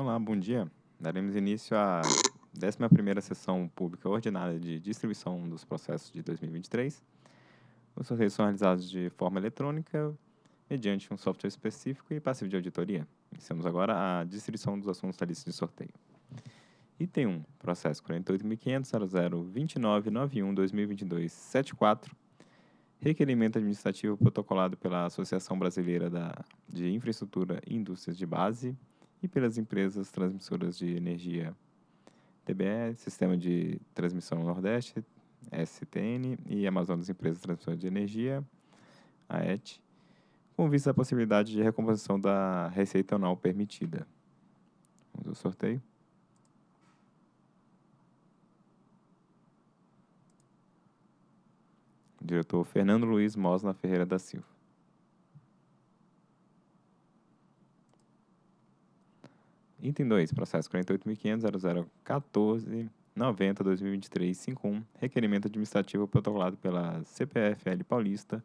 Olá, bom dia. Daremos início à 11ª Sessão Pública Ordinária de Distribuição dos Processos de 2023. Os sorteios são realizados de forma eletrônica, mediante um software específico e passivo de auditoria. Iniciamos agora a distribuição dos assuntos da lista de sorteio. Item 1, processo 48.500.002991-2022-74, requerimento administrativo protocolado pela Associação Brasileira da, de Infraestrutura e Indústrias de Base, e pelas empresas transmissoras de energia TBE, Sistema de Transmissão Nordeste, STN, e Amazonas Empresas Transmissoras de Energia, AET, com vista à possibilidade de recomposição da receita anual permitida. Vamos ao sorteio. Diretor Fernando Luiz Mosna Ferreira da Silva. Item 2, processo 48.500.0014.90.2023.51, requerimento administrativo protocolado pela CPFL Paulista,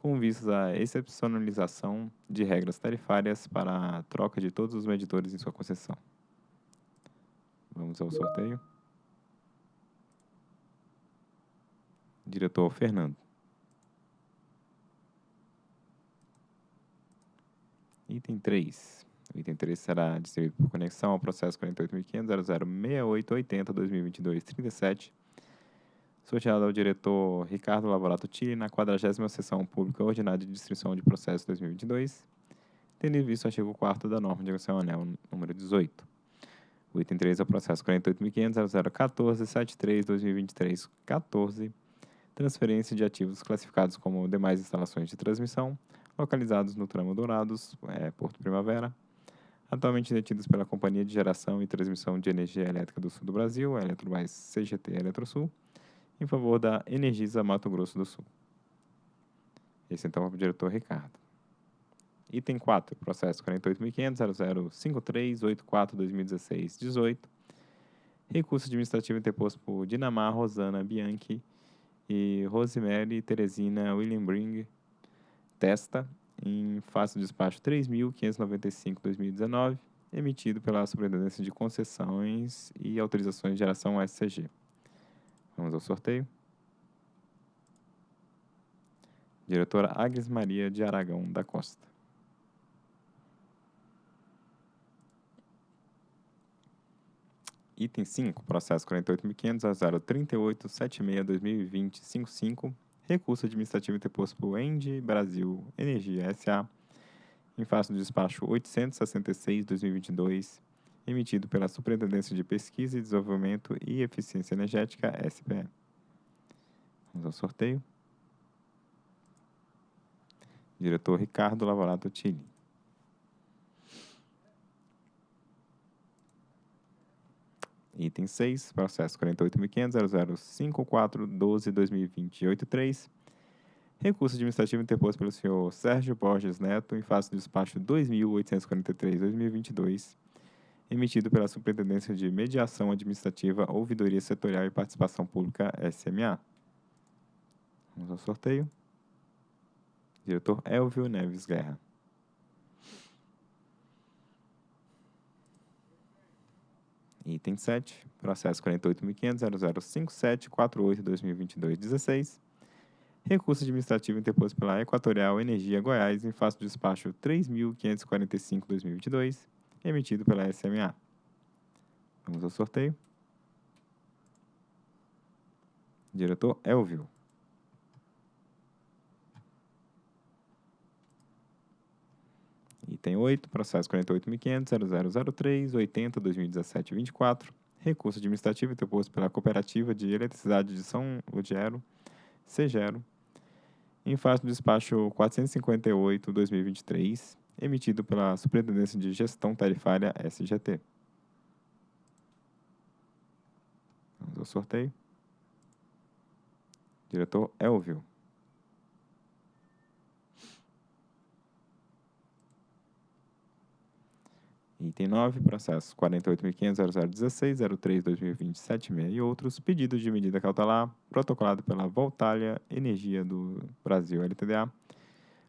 com vistas à excepcionalização de regras tarifárias para a troca de todos os medidores em sua concessão. Vamos ao sorteio. Diretor Fernando. Item 3. O item 3 será distribuído por conexão ao processo 48.500.006880.2022.37, sorteado ao diretor Ricardo Lavorato Tille na 40ª Sessão Pública Ordinária de Distribuição de Processo 2022, tendo em vista o artigo 4 da norma de negociação anel número 18. O item 3 é o processo 48.500.0014.73.2023.14, transferência de ativos classificados como demais instalações de transmissão, localizados no tramo Dourados, é, Porto Primavera, atualmente detidos pela Companhia de Geração e Transmissão de Energia Elétrica do Sul do Brasil, a Eletrobras CGT Eletrosul, em favor da Energisa Mato Grosso do Sul. Esse então é o diretor Ricardo. Item 4, processo 48.500.0053.84.2016.18, recurso administrativo interposto por Dinamar Rosana Bianchi e Rosemary Teresina William Bring Testa, em face do despacho 3.595-2019, emitido pela Superintendência de Concessões e Autorizações de Geração SCG. Vamos ao sorteio. Diretora Agnes Maria de Aragão da Costa. Item 5, processo 48.500.038.76.2020.55, recurso administrativo interposto por Endi Brasil Energia S.A., em face do despacho 866-2022, emitido pela Superintendência de Pesquisa e Desenvolvimento e Eficiência Energética, SPE. Vamos ao sorteio. Diretor Ricardo Lavorato Tilly. Item 6, processo 48.500.0054.12.2020.83. Recurso administrativo interposto pelo senhor Sérgio Borges Neto em face do despacho 2.843.2022, emitido pela Superintendência de Mediação Administrativa, Ouvidoria Setorial e Participação Pública, SMA. Vamos ao sorteio. Diretor Elvio Neves Guerra. Item 7, processo 48.500.0057.48.2022.16. Recurso administrativo interposto pela Equatorial Energia Goiás em face do despacho 3.545.2022, emitido pela SMA. Vamos ao sorteio. Diretor Elvio. Item 8, processo 48.500.0003.80.2017.24, recurso administrativo interposto pela Cooperativa de Eletricidade de São Lugero, CEGERO, em face do despacho 458-2023, emitido pela Superintendência de Gestão Tarifária SGT. Vamos ao sorteio. Diretor Elvio. Item 9, processo 48.500.0016.03.2020.76 e outros, pedidos de medida cautelar, protocolado pela Voltalia Energia do Brasil LTDA,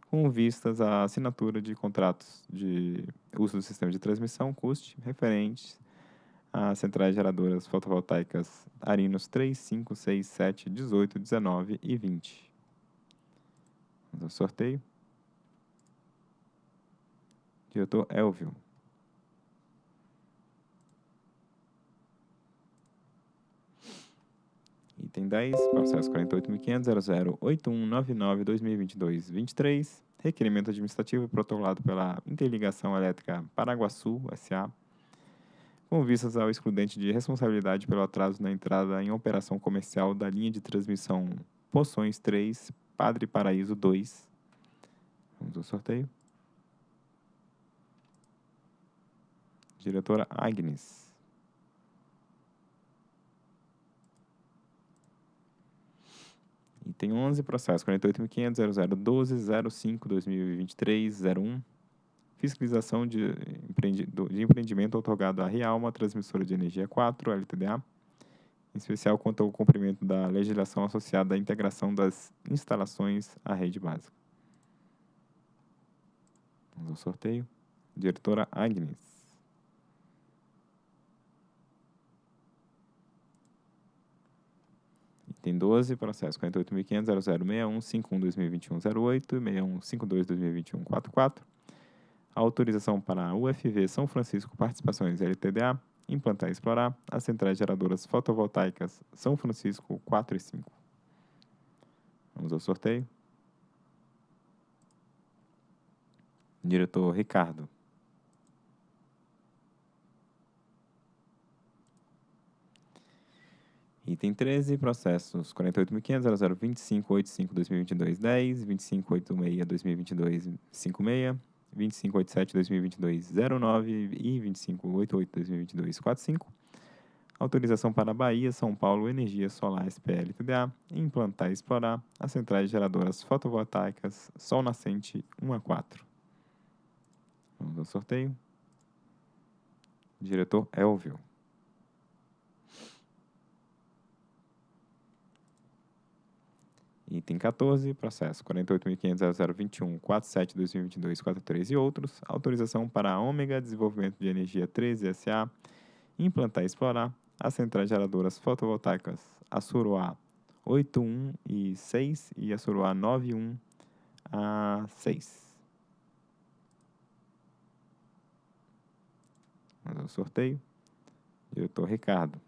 com vistas à assinatura de contratos de uso do sistema de transmissão CUST referentes às centrais geradoras fotovoltaicas Arinos 3, 5, 6, 7, 18, 19 e 20. Vamos ao sorteio. Diretor Elvio. Item 10, processo 48.500.008199-2022-23, requerimento administrativo protocolado pela Interligação Elétrica Paraguaçu, S.A., com vistas ao excludente de responsabilidade pelo atraso na entrada em operação comercial da linha de transmissão Poções 3, Padre Paraíso 2. Vamos ao sorteio. Diretora Agnes. Item 11, processo 48.500.0012.05.2023.01. Fiscalização de, de empreendimento otorgado à Realma, transmissora de energia 4, LTDA, em especial quanto ao cumprimento da legislação associada à integração das instalações à rede básica. Vamos ao sorteio. Diretora Agnes. Item 12, processo 48.500.0061.51.2021.08 e 6152.2021.44. Autorização para a UFV São Francisco Participações LTDA implantar e explorar as centrais geradoras fotovoltaicas São Francisco 4 e 5. Vamos ao sorteio. Diretor Ricardo. Item 13, processos 48.500.0025.85.2022.10, 25.86.2022.56, 25.87.2022.09 e 25.88.2022.45. Autorização para Bahia, São Paulo, Energia Solar SPL TDA, implantar e explorar as centrais geradoras fotovoltaicas Sol Nascente 1 a 4. Vamos ao sorteio. Diretor Elvio. Item 14, processo 48.500.0021.47.2022.43 e outros. Autorização para a Ômega Desenvolvimento de Energia 13 SA implantar e explorar as centrais geradoras fotovoltaicas Assuruá 81 e 6 e Assuruá 91 a 6. Vamos ao sorteio. Diretor Ricardo.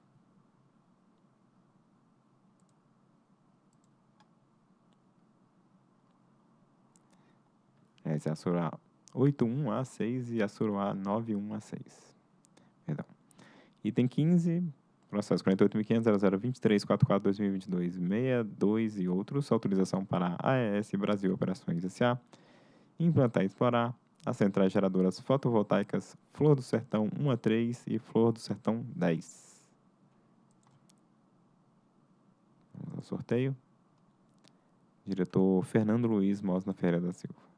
Essa é a Sura 81A6 e a Sura 91A6. Perdão. Item 15, processo 48.500.0023.44.2022.62 e outros, autorização para a AES Brasil Operações S.A. implantar e explorar as centrais geradoras fotovoltaicas Flor do Sertão 1 a 3 e Flor do Sertão 10. Vamos ao sorteio. Diretor Fernando Luiz Mosna Ferreira da Silva.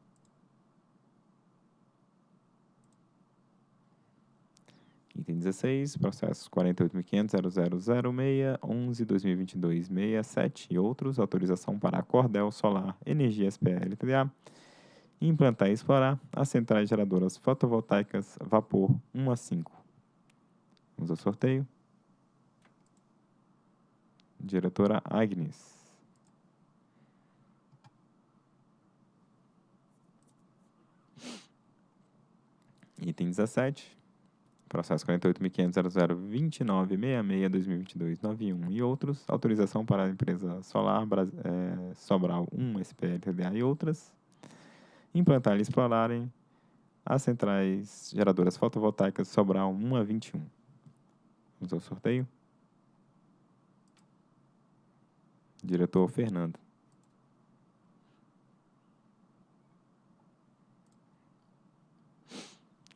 Item 16, processos 48.500.0006.11.2022.67 e outros, autorização para a Cordel Solar Energia SPL TDA, implantar e explorar as centrais geradoras fotovoltaicas Vapor 1 a 5. Vamos ao sorteio. Diretora Agnes. Item 17, processo 48.500.0029.66.2022.91 e outros, autorização para a empresa Solar é, Sobral 1 SPL TDA e outras, implantar e explorarem as centrais geradoras fotovoltaicas Sobral 1 a 21. Vamos ao sorteio. Diretor Fernando.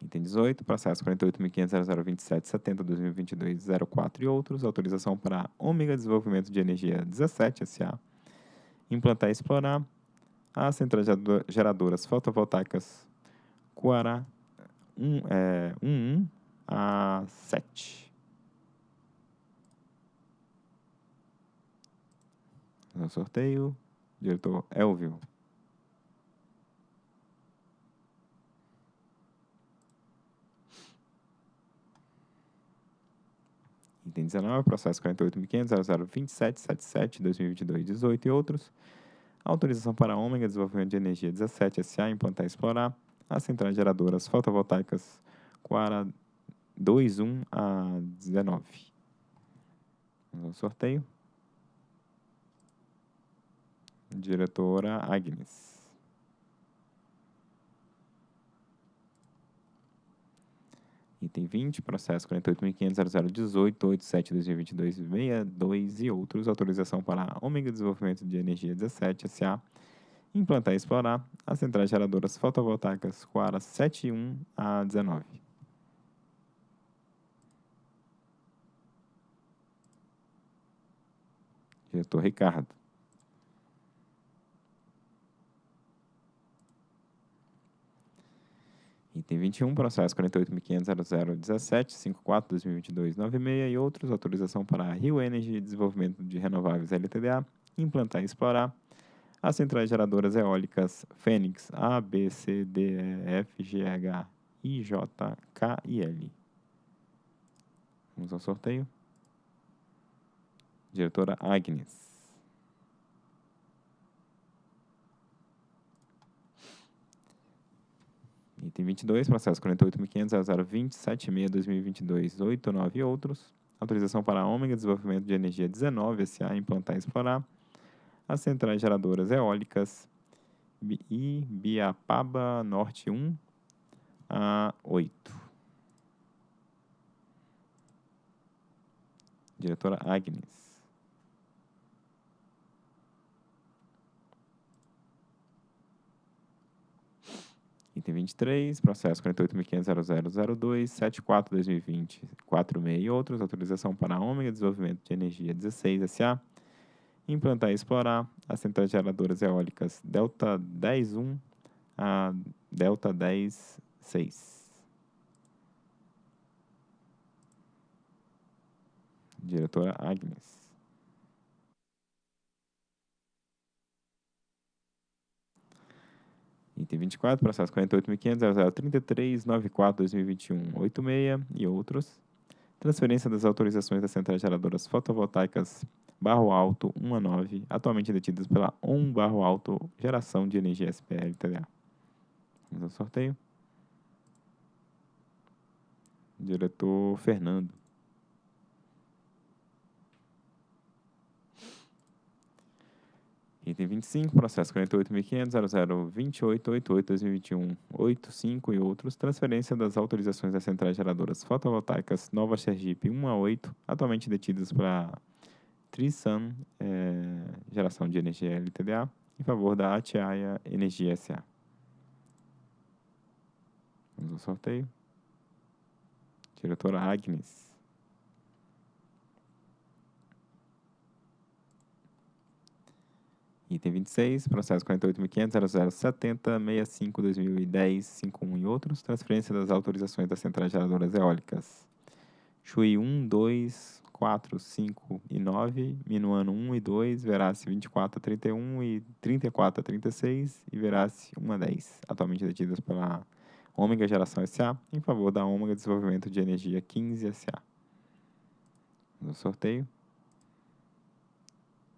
Item 18, processo 48.500.0027.70.2022.04 e outros, autorização para Ômega Desenvolvimento de Energia 17 SA, implantar e explorar as centrais geradoras fotovoltaicas Coará 1, é, 11 a 7. No sorteio, diretor Elvio. Item 19, processo 48.500.0027.77.2022.18 e outros. Autorização para a Ômega Desenvolvimento de Energia 17 SA implantar e explorar as centrais geradoras fotovoltaicas Quara 21 a 19. Vamos ao sorteio. Diretora Agnes. Item 20, processo 48.500.0018.87.2022.62 e outros. Autorização para Ômega Desenvolvimento de Energia 17 SA implantar e explorar as centrais geradoras fotovoltaicas Coara 71 a 19. Diretor Ricardo. Item 21, processo 48.500.0017.54.2022.96 e outros. Autorização para a Rio Energy Desenvolvimento de Renováveis LTDA implantar e explorar as centrais geradoras eólicas Fênix A, B, C, D, E, F, G, H, I, J, K e L. Vamos ao sorteio. Diretora Agnes. Item 22, processo 48.500.0020.76.2022.89 e outros. Autorização para a Ômega Desenvolvimento de Energia 19 SA implantar e explorar as centrais geradoras eólicas e Biapaba Norte 1 a 8. Diretora Agnes. Item 23, processo 48.500.0002.74.2020.46 e outros. Autorização para a Ômega Desenvolvimento de Energia 16 SA implantar e explorar as centrais geradoras eólicas Delta 10.1 a Delta 10.6. Diretora Agnes. Item 24, processo 48.500.0033.94.2021.86 e outros. Transferência das autorizações das centrais geradoras fotovoltaicas Barro Alto 1 a 9, atualmente detidas pela ON Barro Alto Geração de Energia SPL TDA. Vamos ao sorteio. Diretor Fernando. Item 25, processo 48.500.0028.88.2021.85 e outros. Transferência das autorizações das centrais geradoras fotovoltaicas Nova Sergipe 1 a 8, atualmente detidas para Trisun, é, geração de energia LTDA, em favor da Atiaia Energia SA. Vamos ao sorteio. Diretora Agnes. Item 26, processo 48.500.0070.65.2010.51 e outros. Transferência das autorizações das centrais geradoras eólicas. Chui 1, 2, 4, 5 e 9, Minuano 1 e 2, Verace 24 a 31 e 34 a 36 e Verace 1 a 10, atualmente detidas pela Ômega Geração SA, em favor da Ômega Desenvolvimento de Energia 15 SA. No sorteio,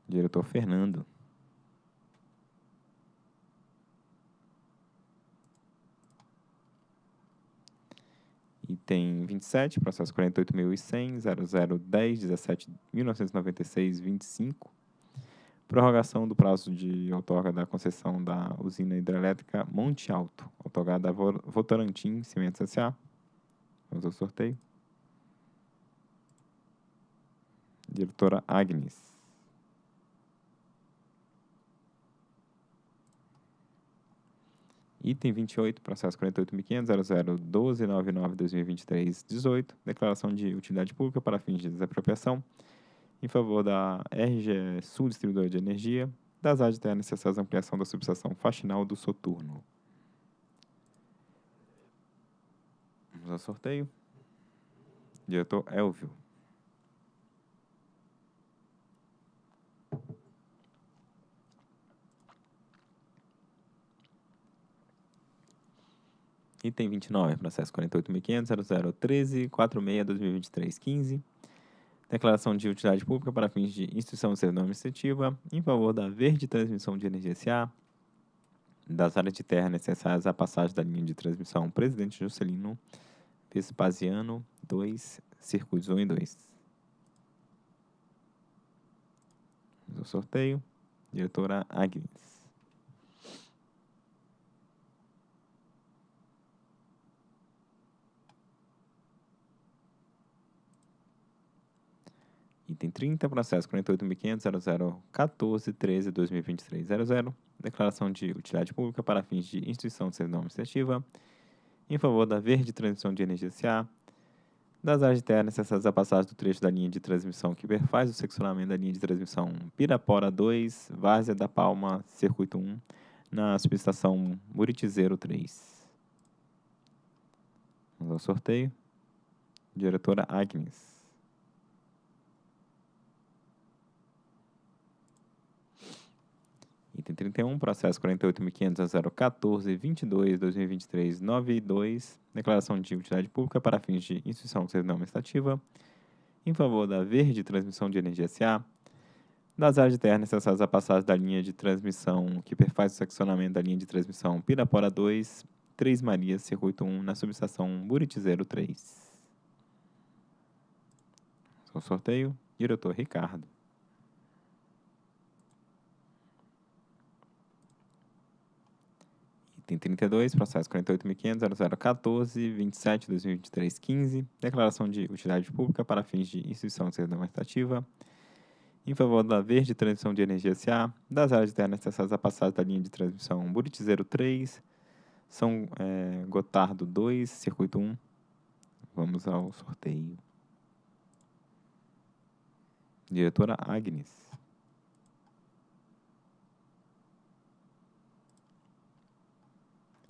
diretor Fernando. Item 27, processo 48.100.0010.17.1996.25. Prorrogação do prazo de outorga da concessão da usina hidrelétrica Monte Alto, outorgada a Votorantim Cimentos S.A. Vamos ao sorteio. Diretora Agnes. Item 28, processo 48.500.0012.99.2023.18, declaração de utilidade pública para fins de desapropriação, em favor da RGE Sul Distribuidora de Energia, das áreas terras necessárias à ampliação da subestação faxinal do Soturno. Vamos ao sorteio. Diretor Elvio. Item 29, processo 48.500.0013.46.2023.15. Declaração de utilidade pública para fins de instituição de servidão administrativa em favor da Verde Transmissão de Energia SA, das áreas de terra necessárias à passagem da linha de transmissão Presidente Juscelino Vespasiano 2, circuitos 1 e 2. O sorteio, diretora Agnes. Item 30, processo 48.500.0014.13.2023.00. Declaração de utilidade pública para fins de instituição de servidão administrativa em favor da Verde Transmissão de Energia SA, das áreas de terra necessárias à passagem do trecho da linha de transmissão que perfaz o seccionamento da linha de transmissão Pirapora 2, Várzea da Palma, Circuito 1, na subestação Muritizeiro 3. Vamos ao sorteio. Diretora Agnes. Item 31, processo 48.500.014.22.2023.92, declaração de utilidade pública para fins de instituição de servidão administrativa, em favor da Verde Transmissão de Energia SA, das áreas de terra necessárias à passagem da linha de transmissão que perfaz o seccionamento da linha de transmissão Pirapora 2, 3 Marias, Circuito 1, na subestação Buritizeiro 3. Só sorteio, diretor Ricardo. Item 32, processo 48.500.0014.27.2023.15, declaração de utilidade pública para fins de instituição de servidão administrativa, em favor da Verde Transmissão de Energia SA, das áreas de terra necessárias à passagem da linha de transmissão Buritizeiro 3, São é, Gotardo 2, Circuito 1. Vamos ao sorteio. Diretora Agnes.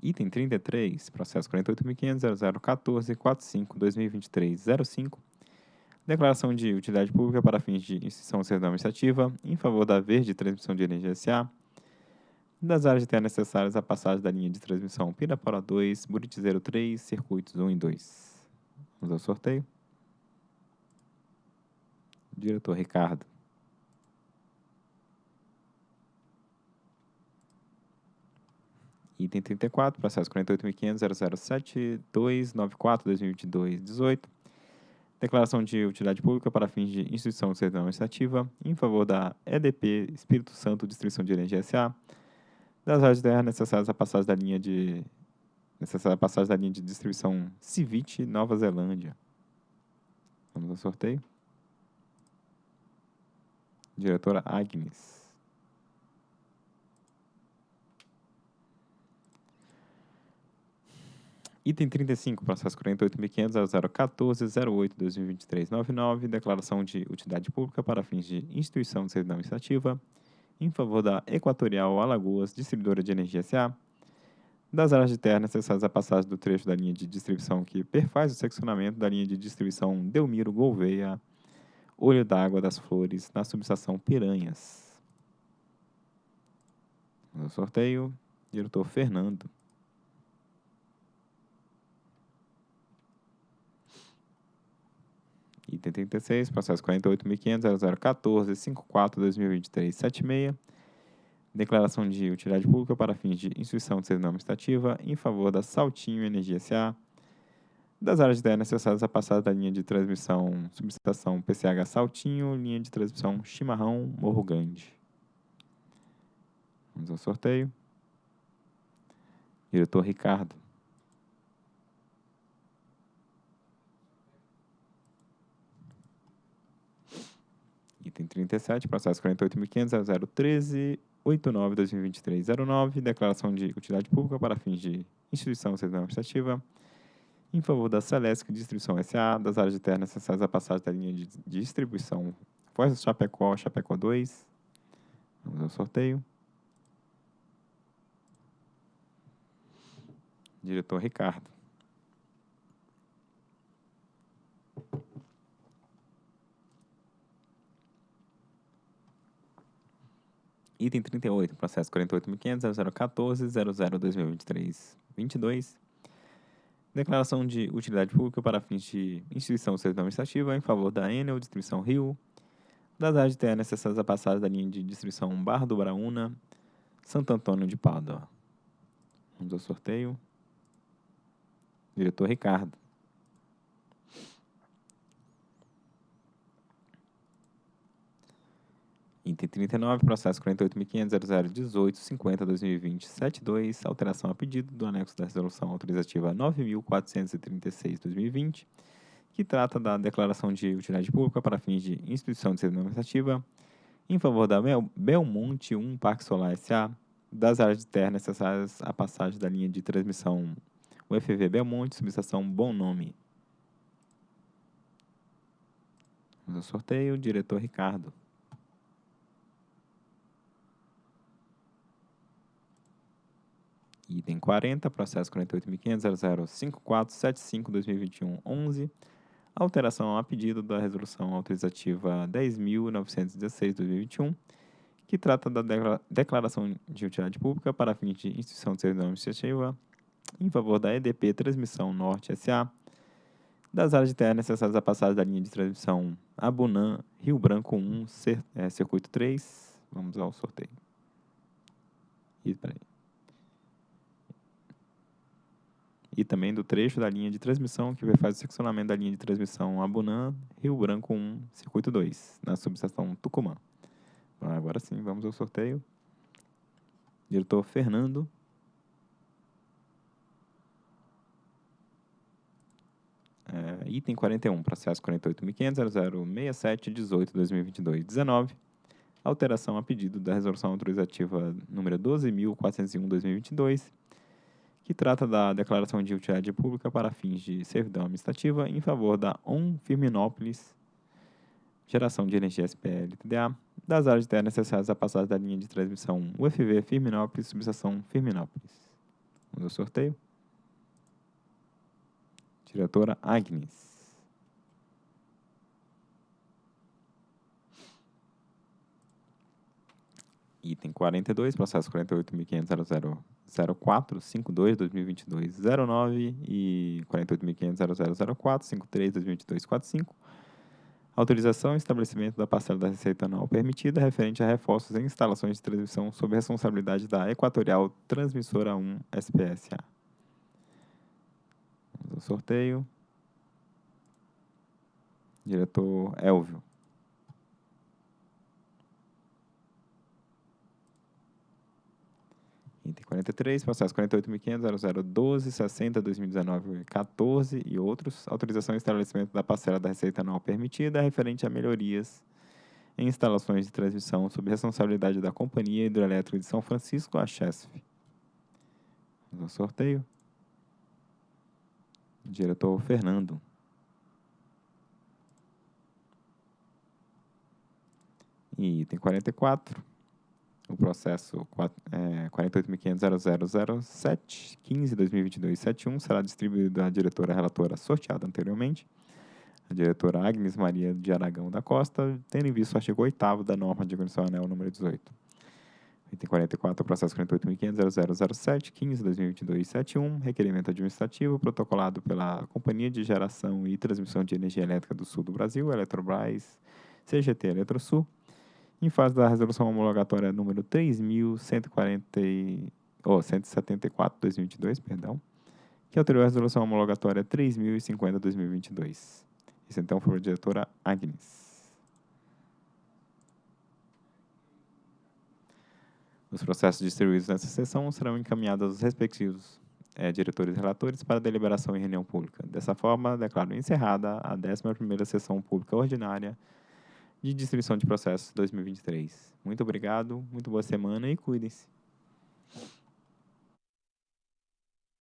Item 33, processo 48.500.0014.45.2023.05, declaração de utilidade pública para fins de instituição servidão administrativa em favor da Verde Transmissão de Energia SA, das áreas de terra necessárias à passagem da linha de transmissão Pirapora 2, Buritizeiro 3, circuitos 1 e 2. Vamos ao sorteio. Diretor Ricardo. Item 34, processo 48.500.007.294.2022.18. Declaração de utilidade pública para fins de instituição de servidão administrativa em favor da EDP Espírito Santo Distribuição de Energia SA, das áreas de terra necessárias à passagem da linha de necessária passagem da linha de distribuição Civit Nova Zelândia. Vamos ao sorteio. Diretora Agnes. Item 35, processo 48.500.014.08.2023.99, declaração de utilidade pública para fins de instituição de servidão administrativa em favor da Equatorial Alagoas Distribuidora de Energia SA, das áreas de terra necessárias à passagem do trecho da linha de distribuição que perfaz o seccionamento da linha de distribuição Delmiro Gouveia, Olho d'Água das Flores, na subestação Piranhas. No sorteio, diretor Fernando. Item 36, processo 48.500.0014.54.2023.76. Declaração de utilidade pública para fins de instituição de servidão administrativa em favor da Saltinho Energia SA, das áreas de terra necessárias à passada da linha de transmissão subestação PCH Saltinho, linha de transmissão Chimarrão Morro Grande. Vamos ao sorteio. Diretor Ricardo. Item 37, processo 48.500.013.89.2023.09, declaração de utilidade pública para fins de instituição de servidão administrativa em favor da Celesc Distribuição SA, das áreas de terra necessárias à passagem da linha de distribuição Foz Chapecó, Chapecó 2. Vamos ao sorteio. Diretor Ricardo. Item 38, processo 48.500.014.00.2023.22. Declaração de utilidade pública para fins de instituição ou serviço administrativa em favor da Enel Distribuição Rio, das áreas de terra necessárias à passagem da linha de distribuição Barra do Braúna, Santo Antônio de Pádua. Vamos ao sorteio. Diretor Ricardo. Item 39, processo 48.500.0018.50.2020.72, alteração a pedido do anexo da resolução autorizativa 9.436.2020, que trata da declaração de utilidade pública para fins de instituição de serviço administrativa em favor da Belmonte 1 Parque Solar S.A., das áreas de terra necessárias à passagem da linha de transmissão UFV Belmonte, subestação Bom Nome. Vamos ao sorteio, diretor Ricardo. Item 40, processo 48.500.005475.2021.11, alteração a pedido da resolução autorizativa 10.916.2021, que trata da declaração de utilidade pública para fins de instituição de serviço administrativa em favor da EDP Transmissão Norte S.A., das áreas de terra necessárias à passagem da linha de transmissão Abunã, Rio Branco 1, é, Circuito 3. Vamos ao sorteio. E, peraí. E também do trecho da linha de transmissão que faz o seccionamento da linha de transmissão Abunã, Rio Branco 1, Circuito 2, na subestação Tucumã. Agora sim, vamos ao sorteio. Diretor Fernando. É, item 41, processo 48.500.0067.18.2022.19. Alteração a pedido da resolução autorizativa número 12.401.2022 que trata da declaração de utilidade pública para fins de servidão administrativa em favor da ON Firminópolis, geração de energia SPL TDA, das áreas de terra necessárias à passagem da linha de transmissão UFV Firminópolis, subestação Firminópolis. Vamos ao sorteio. Diretora Agnes. Item 42, processo 48.500.0004.52.2022.09 e 48.500.0004.53.2022.45. Autorização e estabelecimento da parcela da receita anual permitida referente a reforços em instalações de transmissão sob responsabilidade da Equatorial Transmissora 1 SPSA. Vamos sorteio. Diretor Elvio. Item 43, processo 48.500.0012.60.2019.14 e outros. Autorização e estabelecimento da parcela da receita anual permitida referente a melhorias em instalações de transmissão sob responsabilidade da Companhia Hidroelétrica de São Francisco, a CHESF. Vamos ao sorteio. Diretor Fernando. E item 44 o processo é, 48.500.0007.15.2022.71 será distribuído à diretora relatora sorteada anteriormente, a diretora Agnes Maria de Aragão da Costa, tendo em vista o artigo 8 da norma de organização anel número 18. Item 44, processo 48.500.0007.15.2022.71, requerimento administrativo protocolado pela Companhia de Geração e Transmissão de Energia Elétrica do Sul do Brasil, Eletrobras, CGT Eletrosul, em fase da resolução homologatória número 3.140, oh, 174-2022, perdão, que alterou a resolução homologatória 3.050-2022. Isso então foi a diretora Agnes. Os processos distribuídos nessa sessão serão encaminhados aos respectivos é, diretores e relatores para deliberação em reunião pública. Dessa forma, declaro encerrada a 11ª sessão pública ordinária de distribuição de processos 2023. Muito obrigado, muito boa semana e cuidem-se.